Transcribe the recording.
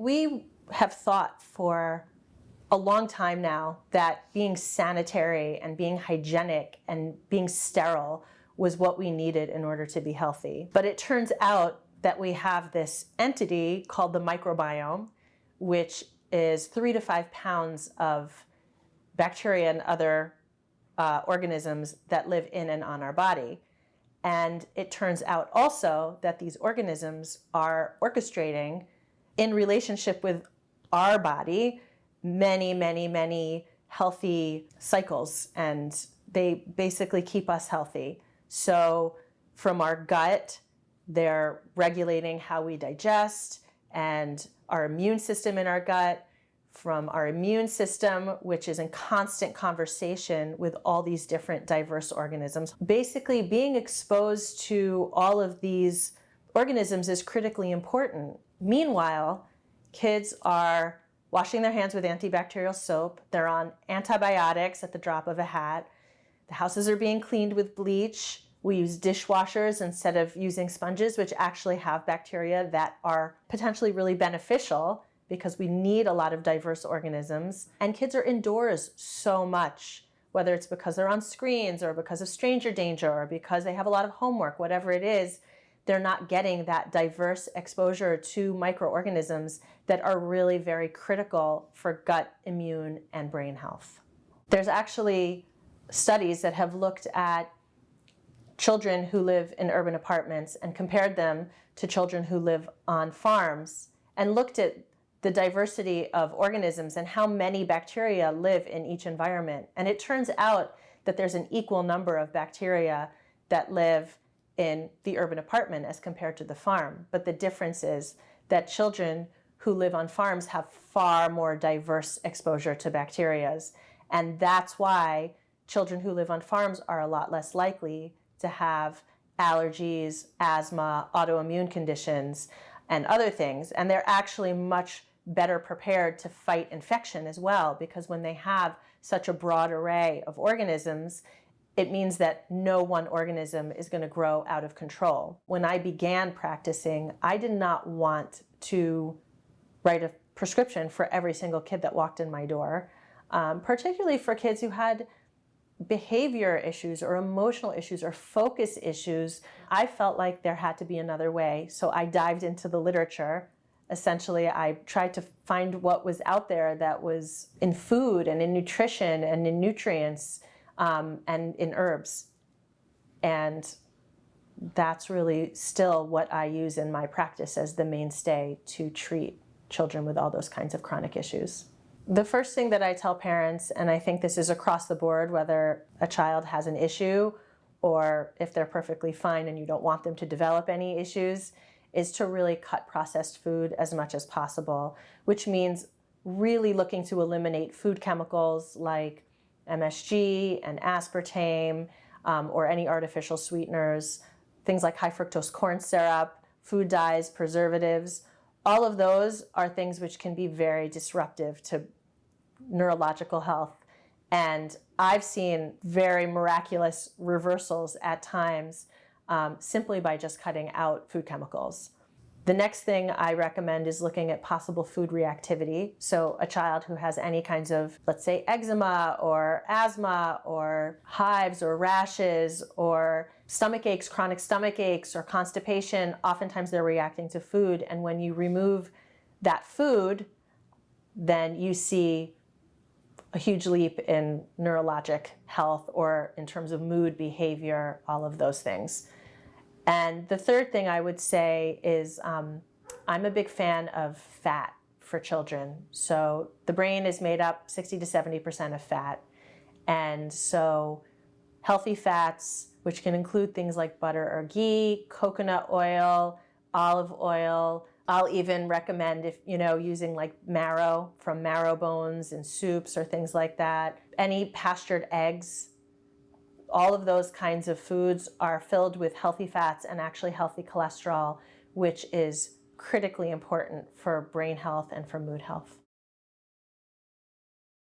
we have thought for a long time now that being sanitary and being hygienic and being sterile was what we needed in order to be healthy. But it turns out that we have this entity called the microbiome, which is three to five pounds of bacteria and other uh, organisms that live in and on our body. And it turns out also that these organisms are orchestrating in relationship with our body many, many, many healthy cycles and they basically keep us healthy. So from our gut, they're regulating how we digest and our immune system in our gut, from our immune system, which is in constant conversation with all these different diverse organisms. Basically, being exposed to all of these organisms is critically important. Meanwhile, kids are washing their hands with antibacterial soap. They're on antibiotics at the drop of a hat. The houses are being cleaned with bleach. We use dishwashers instead of using sponges, which actually have bacteria that are potentially really beneficial because we need a lot of diverse organisms. And kids are indoors so much, whether it's because they're on screens or because of stranger danger or because they have a lot of homework, whatever it is, they're not getting that diverse exposure to microorganisms that are really very critical for gut, immune, and brain health. There's actually studies that have looked at children who live in urban apartments and compared them to children who live on farms and looked at the diversity of organisms and how many bacteria live in each environment. And it turns out that there's an equal number of bacteria that live in the urban apartment as compared to the farm. But the difference is that children who live on farms have far more diverse exposure to bacterias. And that's why children who live on farms are a lot less likely to have allergies, asthma, autoimmune conditions, and other things. And they're actually much better prepared to fight infection as well because when they have such a broad array of organisms, it means that no one organism is going to grow out of control. When I began practicing, I did not want to write a prescription for every single kid that walked in my door, um, particularly for kids who had behavior issues or emotional issues or focus issues. I felt like there had to be another way, so I dived into the literature essentially I tried to find what was out there that was in food and in nutrition and in nutrients um, and in herbs. And that's really still what I use in my practice as the mainstay to treat children with all those kinds of chronic issues. The first thing that I tell parents, and I think this is across the board, whether a child has an issue or if they're perfectly fine and you don't want them to develop any issues, is to really cut processed food as much as possible, which means really looking to eliminate food chemicals like MSG and aspartame um, or any artificial sweeteners, things like high fructose corn syrup, food dyes, preservatives. All of those are things which can be very disruptive to neurological health. And I've seen very miraculous reversals at times um, simply by just cutting out food chemicals. The next thing I recommend is looking at possible food reactivity. So a child who has any kinds of, let's say, eczema or asthma or hives or rashes or stomach aches, chronic stomach aches or constipation, oftentimes they're reacting to food. And when you remove that food, then you see a huge leap in neurologic health or in terms of mood, behavior, all of those things. And the third thing I would say is um, I'm a big fan of fat for children. So the brain is made up 60 to 70% of fat. And so healthy fats, which can include things like butter or ghee, coconut oil, olive oil. I'll even recommend if, you know, using like marrow from marrow bones in soups or things like that. Any pastured eggs all of those kinds of foods are filled with healthy fats and actually healthy cholesterol, which is critically important for brain health and for mood health.